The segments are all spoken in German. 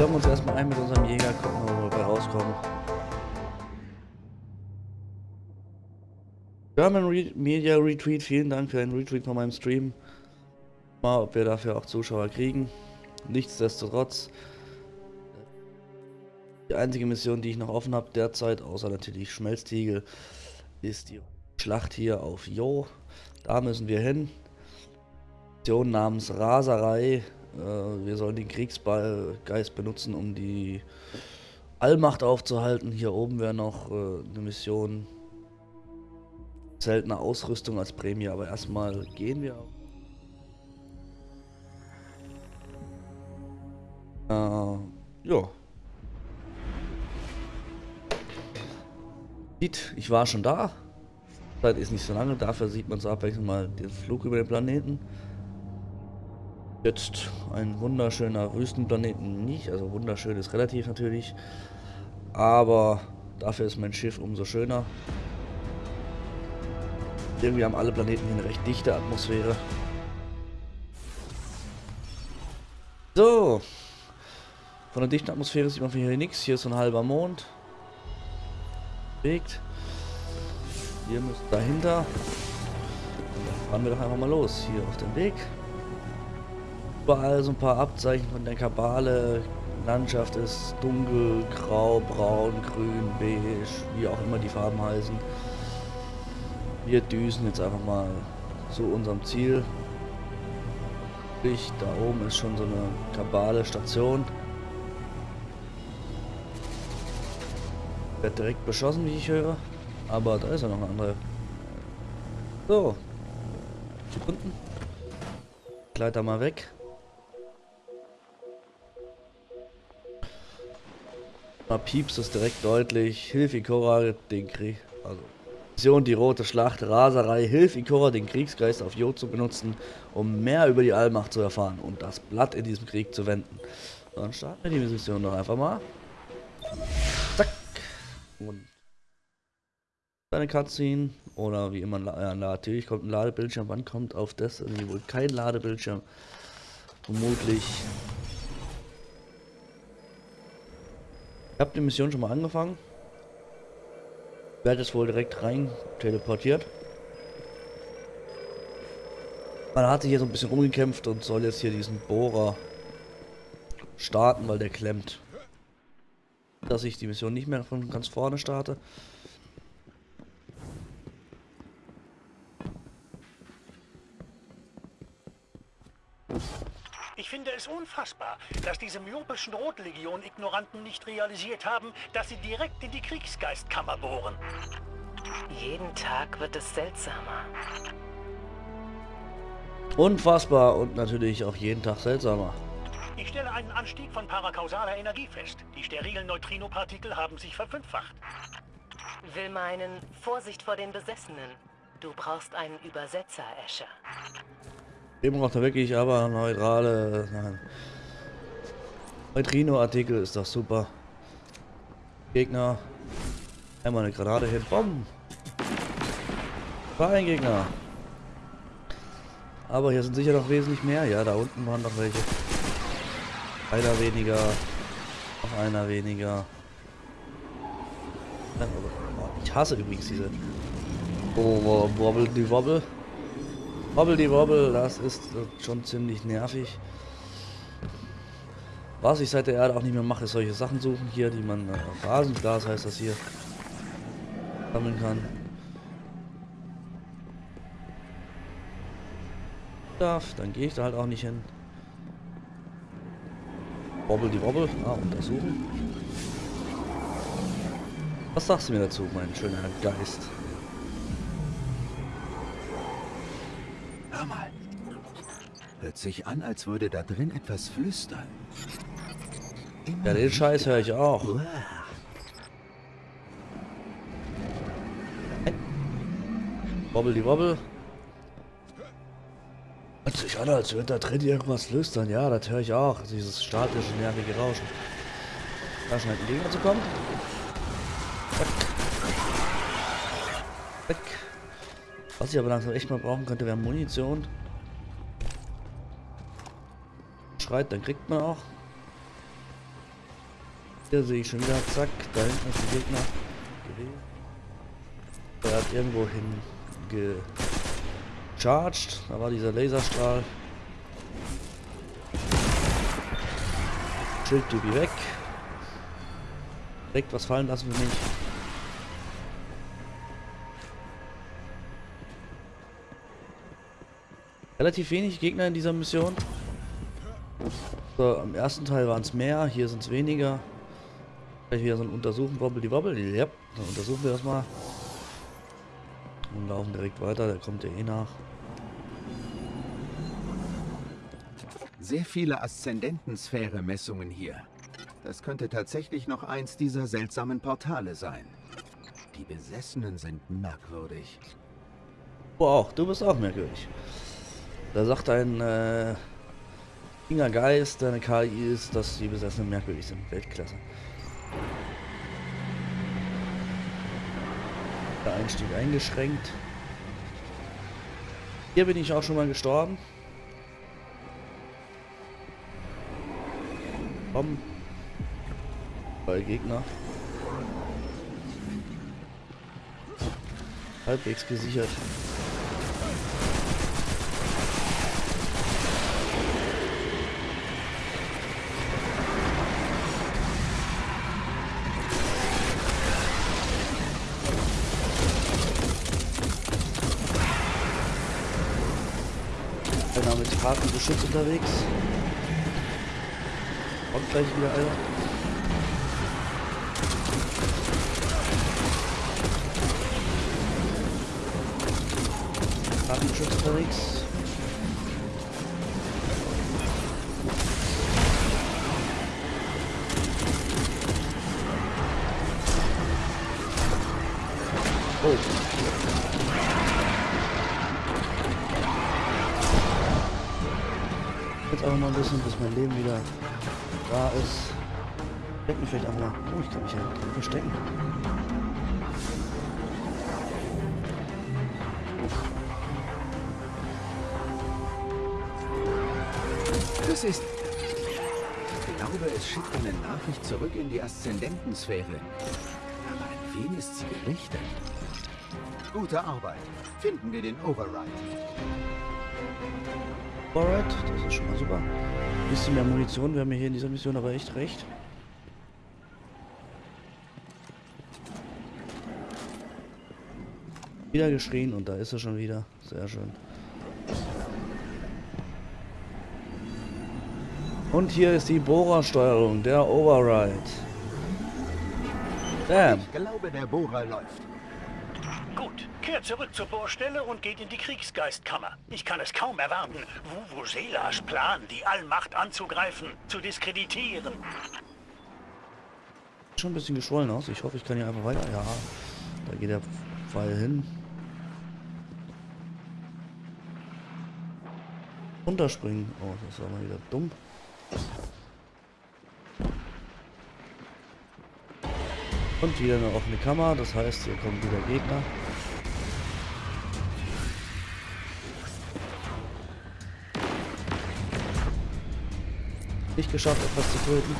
Wir uns erstmal ein mit unserem Jäger, gucken, ob wir rauskommen. German Re Media Retweet, vielen Dank für einen Retweet von meinem Stream. Mal, ob wir dafür auch Zuschauer kriegen. Nichtsdestotrotz, die einzige Mission, die ich noch offen habe derzeit, außer natürlich Schmelztiegel, ist die Schlacht hier auf Jo. Da müssen wir hin. Mission namens Raserei. Äh, wir sollen den Kriegsgeist benutzen, um die Allmacht aufzuhalten. Hier oben wäre noch äh, eine Mission. Seltene Ausrüstung als Prämie, aber erstmal gehen wir. Äh, ja. Sieht, ich war schon da. Zeit ist nicht so lange, dafür sieht man so abwechselnd mal den Flug über den Planeten. Jetzt ein wunderschöner Wüstenplaneten nicht, also wunderschön ist relativ natürlich, aber dafür ist mein Schiff umso schöner. Irgendwie haben alle Planeten hier eine recht dichte Atmosphäre. So. Von der dichten Atmosphäre sieht man hier nichts. Hier ist so ein halber Mond. Bewegt. Wir müssen dahinter. Fahren wir doch einfach mal los. Hier auf dem Weg. Überall so ein paar Abzeichen von der Kabale. Landschaft ist dunkel, grau, braun, grün, beige, wie auch immer die Farben heißen. Wir düsen jetzt einfach mal zu unserem Ziel. Da oben ist schon so eine Kabale-Station. Wird direkt beschossen, wie ich höre. Aber da ist ja noch eine andere. So. Sekunden. Gleiter mal weg. Da piepst es direkt deutlich. Hilf Ikora den Krieg. Also. Mission die rote Schlacht, Raserei, hilf Ikora den Kriegsgeist auf Jo zu benutzen, um mehr über die Allmacht zu erfahren und das Blatt in diesem Krieg zu wenden. Dann starten wir die Mission doch einfach mal. Zack. Und eine Cutscene oder wie immer, ja, natürlich kommt ein Ladebildschirm. Wann kommt auf das irgendwie wohl kein Ladebildschirm? Vermutlich. Ich habe die Mission schon mal angefangen. Werde es wohl direkt rein teleportiert. Man hat sich hier so ein bisschen rumgekämpft und soll jetzt hier diesen Bohrer starten, weil der klemmt dass ich die Mission nicht mehr von ganz vorne starte. Finde es unfassbar, dass diese myopischen Rotlegion-Ignoranten nicht realisiert haben, dass sie direkt in die Kriegsgeistkammer bohren. Jeden Tag wird es seltsamer. Unfassbar und natürlich auch jeden Tag seltsamer. Ich stelle einen Anstieg von parakausaler Energie fest. Die sterilen Neutrinopartikel haben sich verfünffacht. Will meinen, Vorsicht vor den Besessenen. Du brauchst einen Übersetzer, Escher. Eben braucht er wirklich aber neutrale... Nein. Neutrino-Artikel ist doch super. Gegner. Einmal eine Granate hin. Bomben. War ein Gegner. Aber hier sind sicher noch wesentlich mehr. Ja, da unten waren noch welche. Einer weniger. Noch einer weniger. Ich hasse übrigens diese. Oh, wobble die Wobble. Wobble die Wobble, das ist schon ziemlich nervig. Was ich seit der Erde auch nicht mehr mache, ist solche Sachen suchen hier, die man äh, Rasenglas heißt das hier sammeln kann. Darf, dann gehe ich da halt auch nicht hin. Wobble die Wobble. Ah, untersuchen. Was sagst du mir dazu, mein schöner Geist? Sich an, als würde da drin etwas flüstern. Immer ja, den Scheiß höre ich auch. Wobble die Wobble. Hört sich an, als würde da drin irgendwas flüstern. Ja, das höre ich auch. Dieses statische, nervige Rauschen. Da scheint ein Gegner zu kommen. Zack. Was ich aber langsam echt mal brauchen könnte, wäre Munition. Schreit, dann kriegt man auch. Hier sehe ich schon wieder, zack, da hinten ist ein Gegner. Er hat irgendwo hin gecharged, da war dieser Laserstrahl. Schildtypi weg. Direkt was fallen lassen wir nicht. Relativ wenig Gegner in dieser Mission. So, Im ersten Teil waren es mehr, hier sind es weniger. Gleich wieder so ein Untersuchen, wobbel die wobbel. Ja, dann untersuchen wir das mal. Und laufen direkt weiter, der kommt ja eh nach. Sehr viele Aszendentensphäre-Messungen hier. Das könnte tatsächlich noch eins dieser seltsamen Portale sein. Die Besessenen sind merkwürdig. Wow, du bist auch merkwürdig. Da sagt ein äh, Geist, der eine KI ist, dass die Besessenen merkwürdig sind. Weltklasse. Der Einstieg eingeschränkt. Hier bin ich auch schon mal gestorben. Komm. Bei Gegner. Halbwegs gesichert. Mit hartem unterwegs. Kommt gleich wieder einer. Harten Geschütz unterwegs. Vielleicht auch mal. Oh, ich kann mich ja verstecken. Das ist... Ich glaube, es schickt eine Nachricht zurück in die Aszendentensphäre. Aber an wen ist sie gerichtet? Gute Arbeit. Finden wir den Override. Alright, das ist schon mal super. Bisschen mehr Munition, wir haben hier in dieser Mission aber echt recht. Wieder geschrien und da ist er schon wieder. Sehr schön. Und hier ist die Bohrersteuerung, der Override. Damn. Ich glaube, der Bohrer läuft. Gut, kehrt zurück zur Bohrstelle und geht in die Kriegsgeistkammer. Ich kann es kaum erwarten, Vuvuzelas Plan, die Allmacht anzugreifen, zu diskreditieren. Schon ein bisschen geschwollen aus. Ich hoffe, ich kann hier einfach weiter. Ja, da geht der Pfeil hin. Runterspringen. Oh, das war mal wieder dumm. Und wieder eine offene Kammer, das heißt, hier kommen wieder Gegner. Nicht geschafft, etwas zu töten.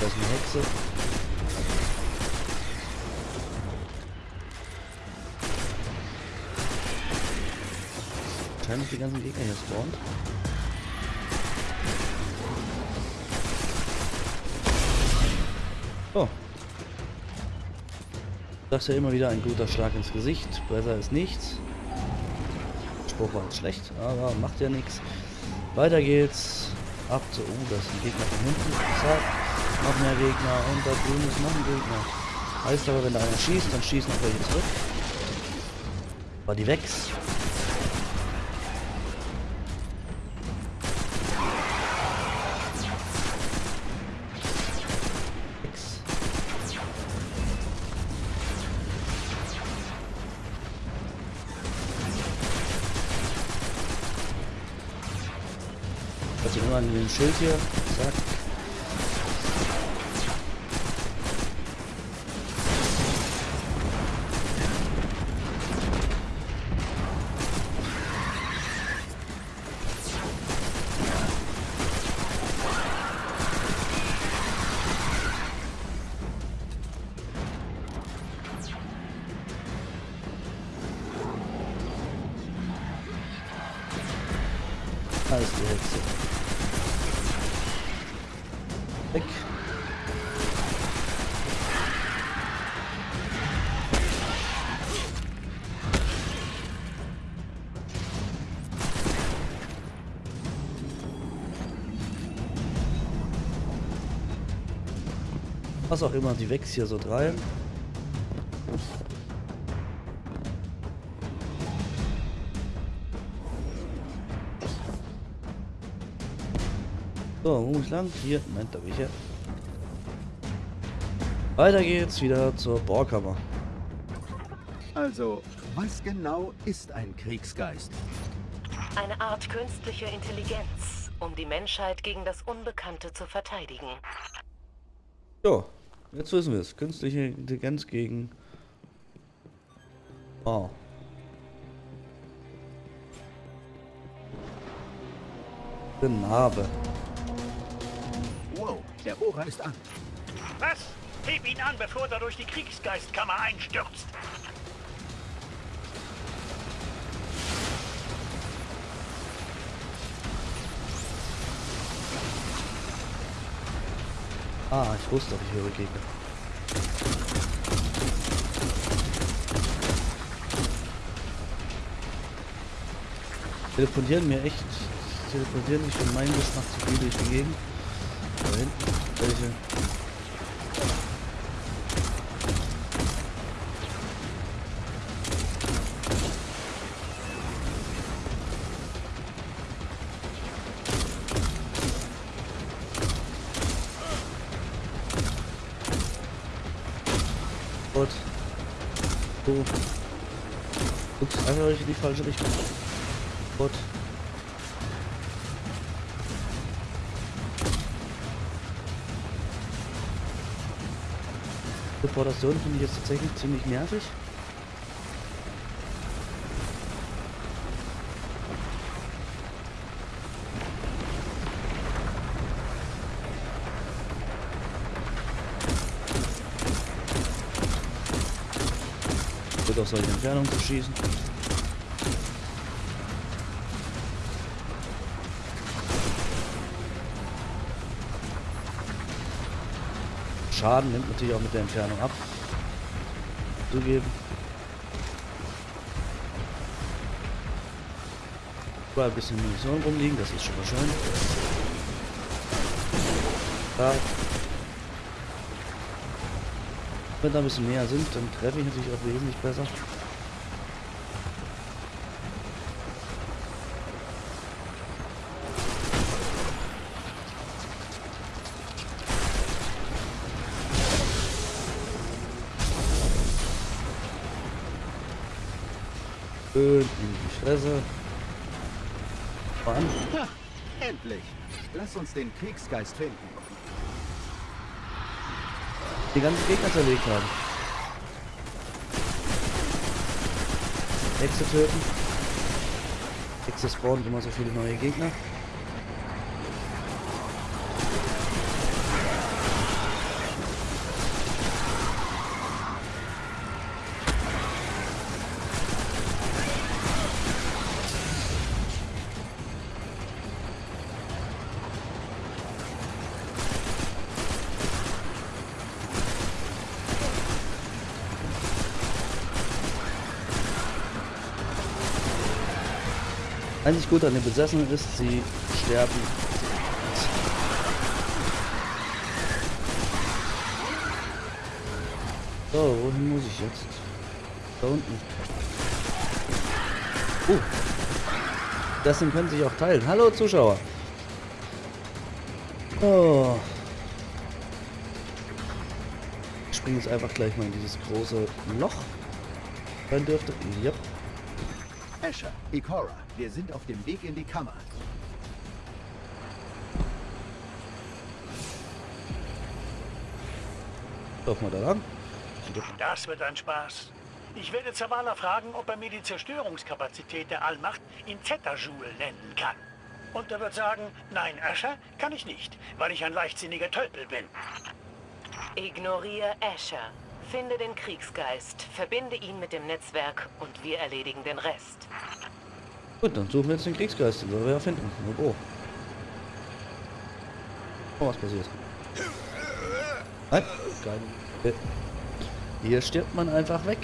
Da ist eine Hexe. Wahrscheinlich die ganzen Gegner hier spawnen. Oh. Das ist ja immer wieder ein guter Schlag ins Gesicht. Besser ist nichts. Spruch war schlecht, aber macht ja nichts. Weiter geht's. Ab zu. Oh, das ist ein Gegner von hinten. Zack. Noch mehr Gegner. Und da drüben ist noch ein Gegner. Heißt aber, wenn da einer schießt, dann schießen auch welche zurück. War die Wex. dem Schild hier. Zack. heißt die Hexe. Was auch immer, die wächst hier so rein. So, wo muss ich lang? Hier, Moment, da bin ich ja. Weiter geht's wieder zur Bohrkammer. Also, was genau ist ein Kriegsgeist? Eine Art künstliche Intelligenz, um die Menschheit gegen das Unbekannte zu verteidigen. So, jetzt wissen wir es. Künstliche Intelligenz gegen... Oh. Narbe. Wow, der Bohrer ist an. Was? Heb ihn an, bevor er durch die Kriegsgeistkammer einstürzt. Ah, ich wusste, ich höre Gegner. Teleportieren mir echt. Teleportieren mich von meinem bis nach zu viel durch die Gegend. Da hinten. Welche? Die falsche Richtung. Gott. Teleportation finde ich jetzt tatsächlich ziemlich nervig. Wird aus solchen Entfernungen zu schießen. Schaden nimmt natürlich auch mit der Entfernung ab. Zugeben. Überall ein bisschen Munition rumliegen, das ist schon mal schön. Da. Wenn da ein bisschen näher sind, dann treffe ich natürlich auch wesentlich besser. Schön in die Fresse. Ha, endlich. Lass uns den Kriegsgeist finden. Die ganzen Gegner zerlegt haben. Hexe töten. Hexe spawnen immer so viele neue Gegner. Einzig gut an den Besessenen ist, sie sterben. So, wohin muss ich jetzt? Da unten. Uh. Das Ding können sich auch teilen. Hallo Zuschauer. Oh. Ich springe jetzt einfach gleich mal in dieses große Loch. Dann dürfte. Yep. Asher, Ikora, wir sind auf dem Weg in die Kammer. Lauf mal da lang. Das wird ein Spaß. Ich werde Zavala fragen, ob er mir die Zerstörungskapazität der Allmacht in Zetajoule nennen kann. Und er wird sagen, nein, Asher, kann ich nicht, weil ich ein leichtsinniger Tölpel bin. Ignoriere Asher. Finde den Kriegsgeist, verbinde ihn mit dem Netzwerk und wir erledigen den Rest. Gut, dann suchen wir jetzt den Kriegsgeist, den wir ja finden. Oh. Oh, was passiert? Nein, geil. Hier stirbt man einfach weg.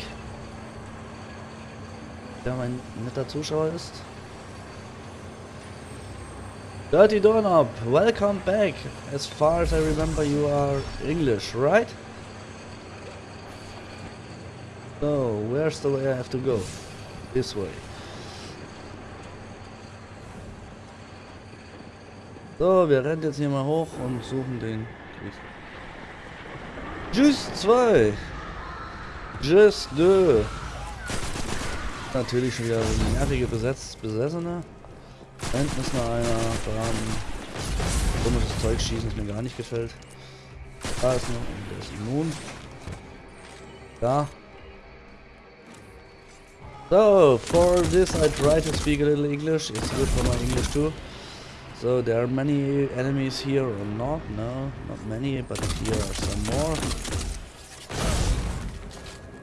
Der mein netter Zuschauer ist. Dirty Doorknob, welcome back. As far as I remember, you are English, right? So, where's the way I have to go? This way. So, wir rennen jetzt hier mal hoch und suchen den Just 2. Just 2. Natürlich schon wieder nervige Besetz Besessene. Hinten ist noch einer dran. Komisches Zeug schießen, das mir gar nicht gefällt. Da ist noch und der ist immun. Da. So, for this I try to speak a little English. It's good for my English too. So there are many enemies here or not? No, not many, but here are some more.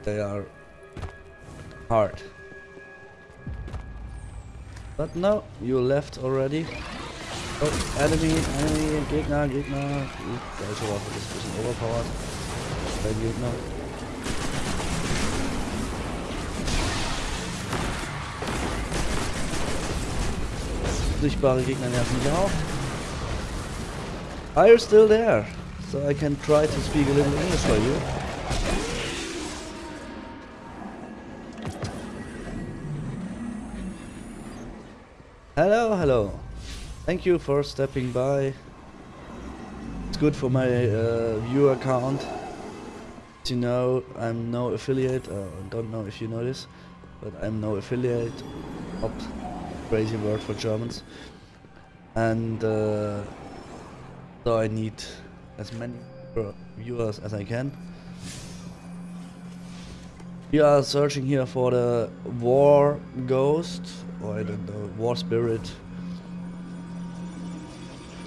They are hard. But no, you left already. Oh, enemy, enemy, Gegner, Gegner. Waffe, das ist ein bisschen overpowered. Gegner. Gegner nerven mich auch. Are you still there? So I can try to speak a little English for you. Hello, hello. Thank you for stepping by. It's good for my uh, viewer count. You know, I'm no affiliate. Uh, don't know if you know this, but I'm no affiliate. Not crazy word for Germans. And uh, so I need as many viewers as I can. We are searching here for the war ghost or I don't know, War Spirit.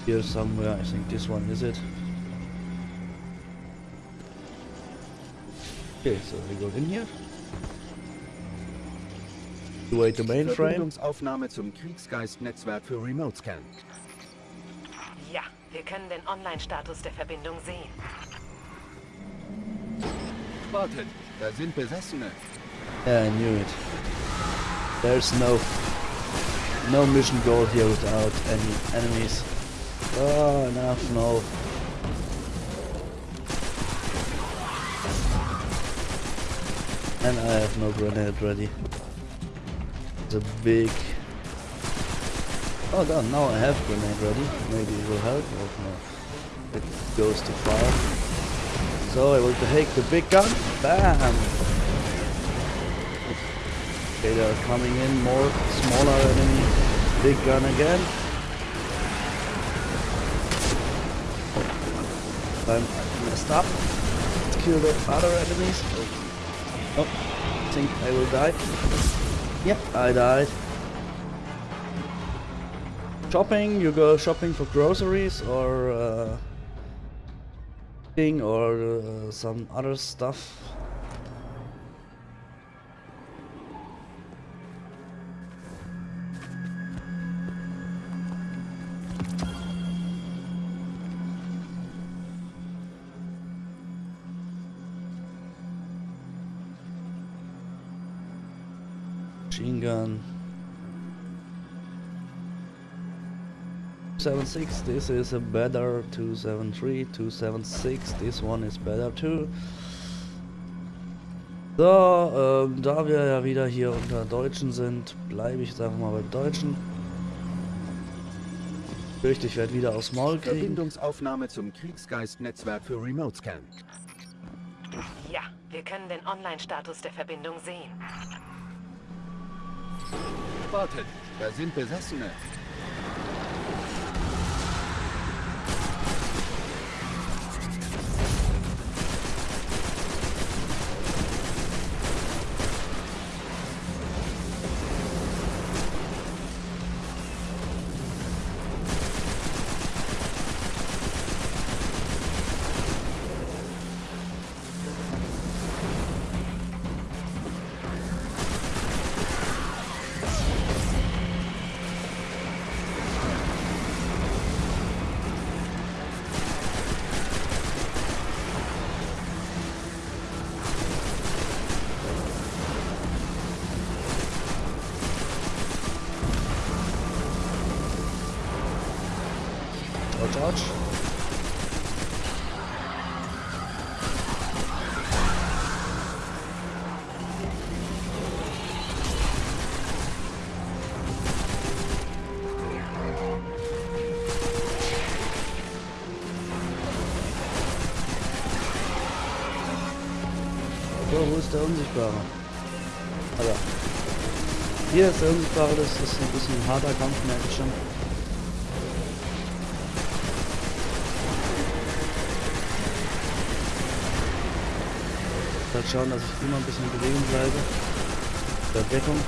Here somewhere, I think this one is it. Okay, so we go in here. Wait the mainframe. Verbindungsaufnahme zum Kriegsgeist-Netzwerk für Remote Scan. Ja, wir können den Online-Status der Verbindung sehen. Wartet, da sind Besessene. Yeah, I knew it. There's no no mission goal here without any enemies. Oh, enough, no. And I have no grenade ready. A big... Oh, god, Now I have grenade ready. Maybe it will help. Oh, no. It goes too far. So I will take the big gun. Bam! Okay, they are coming in. More smaller enemy. Big gun again. I'm messed up. Let's kill the other enemies. Oh, I think I will die. Yep, I died. Shopping, you go shopping for groceries or uh, thing or uh, some other stuff. Machine gun. 276, this is a better 273, 276, this one is better too. So, ähm, da wir ja wieder hier unter Deutschen sind, bleibe ich jetzt einfach mal beim Deutschen. Ich fürchte, ich werde wieder aufs Maul kriegen. Verbindungsaufnahme zum Kriegsgeist-Netzwerk für Remote Scan. Ja, wir können den Online-Status der Verbindung sehen. Wartet, da sind Besessene. Wo ist der Unsichtbare? Alter. Hier ist der Unsichtbare, das ist ein bisschen ein harter Kampf, merke ich schon. halt schauen, dass ich immer ein bisschen in Bewegung bleibe. Der Deckung.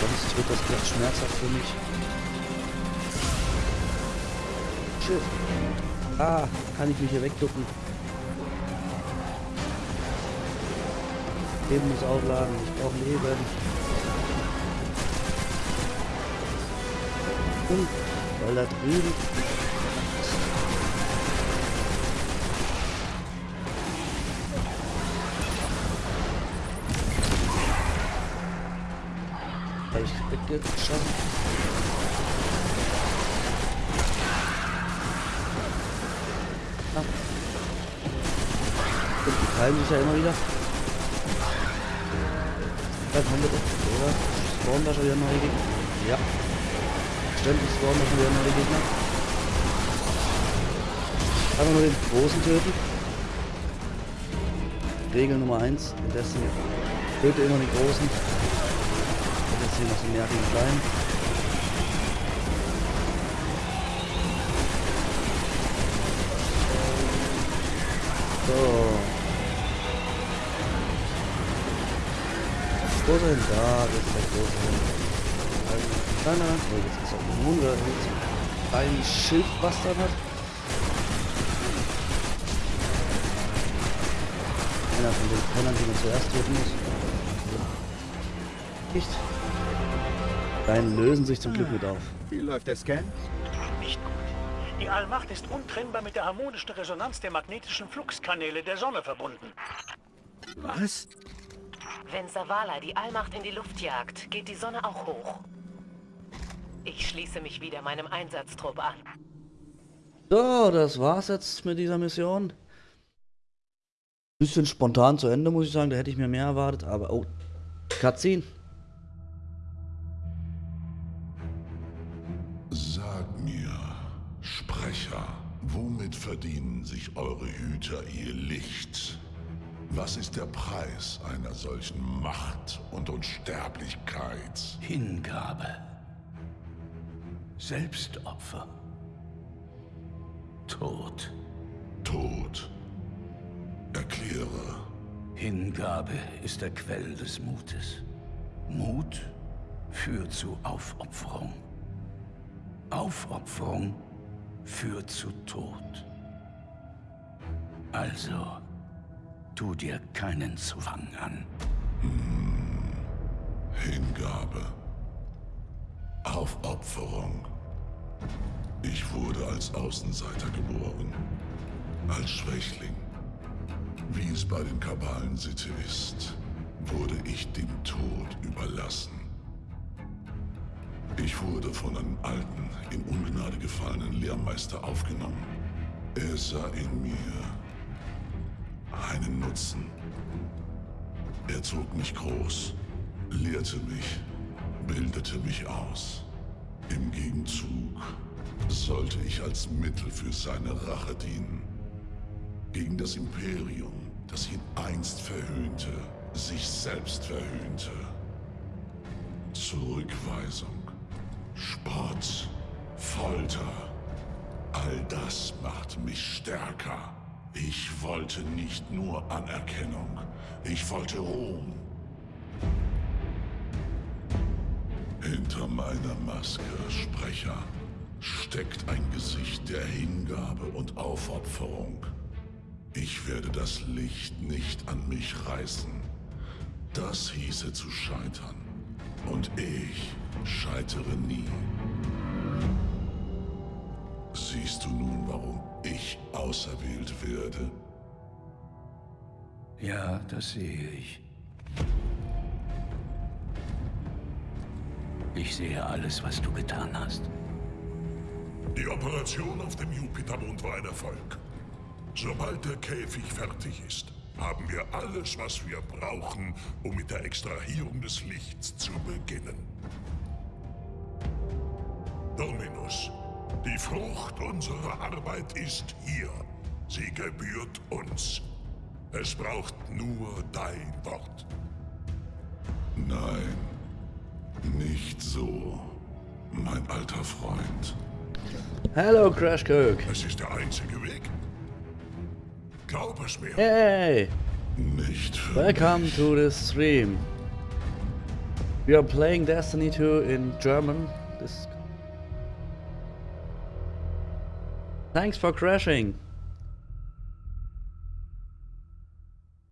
Sonst wird das gleich schmerzhaft für mich. Shit. Ah, kann ich mich hier wegducken. Leben muss aufladen. Ich brauche Leben. Und weil da drüben habe ich weggeschossen. Und die teilen sich ja immer wieder. Dann haben wir doch, oder? Spawnen da schon wieder neue Gegner? Ja. Ständig spawnen da schon wieder neue Gegner. Einfach nur den großen töten. Regel Nummer 1 in Destiny. Töte immer den großen. Und jetzt hier noch so nervigen kleinen. Hin, da ist der große. Ein kleiner, oh, jetzt ist auch ein Mond, der ein Schildbastard hat. Einer von den Pennern, die man zuerst töten muss. Nicht. Kleinen lösen sich zum Glück mit auf. Wie läuft der Scan? Nicht gut. Die Allmacht ist untrennbar mit der harmonischen Resonanz der magnetischen Fluxkanäle der Sonne verbunden. Was? Wenn Savala die Allmacht in die Luft jagt, geht die Sonne auch hoch. Ich schließe mich wieder meinem Einsatztrupp an. So, das war's jetzt mit dieser Mission. Bisschen spontan zu Ende, muss ich sagen. Da hätte ich mir mehr erwartet, aber... Oh, Cutscene. Sag mir, Sprecher, womit verdienen sich eure Hüter ihr Licht? Was ist der Preis einer solchen Macht und Unsterblichkeit? Hingabe. Selbstopfer. Tod. Tod. Erkläre. Hingabe ist der Quell des Mutes. Mut führt zu Aufopferung. Aufopferung führt zu Tod. Also, tu dir keinen Zwang an. Hingabe. Aufopferung. Ich wurde als Außenseiter geboren. Als Schwächling. Wie es bei den Kabalen Sitte ist, wurde ich dem Tod überlassen. Ich wurde von einem alten, in Ungnade gefallenen Lehrmeister aufgenommen. Er sah in mir einen Nutzen. Er zog mich groß, lehrte mich, bildete mich aus. Im Gegenzug sollte ich als Mittel für seine Rache dienen. Gegen das Imperium, das ihn einst verhöhnte, sich selbst verhöhnte. Zurückweisung, Spott, Folter, all das macht mich stärker. Ich wollte nicht nur Anerkennung, ich wollte Ruhm. Hinter meiner Maske, Sprecher, steckt ein Gesicht der Hingabe und Aufopferung. Ich werde das Licht nicht an mich reißen. Das hieße zu scheitern. Und ich scheitere nie. Siehst du nun, warum ich auserwählt werde? Ja, das sehe ich. Ich sehe alles, was du getan hast. Die Operation auf dem Jupitermond war ein Erfolg. Sobald der Käfig fertig ist, haben wir alles, was wir brauchen, um mit der Extrahierung des Lichts zu beginnen. Dominus, die Frucht unserer Arbeit ist hier. Sie gebührt uns. Es braucht nur dein Wort. Nein, nicht so, mein alter Freund. Hello, Crash Cook. Es ist der einzige Weg. Glaub es mir. Hey, Nicht für welcome mich. to the stream. We are playing Destiny 2 in German. This. Thanks for crashing.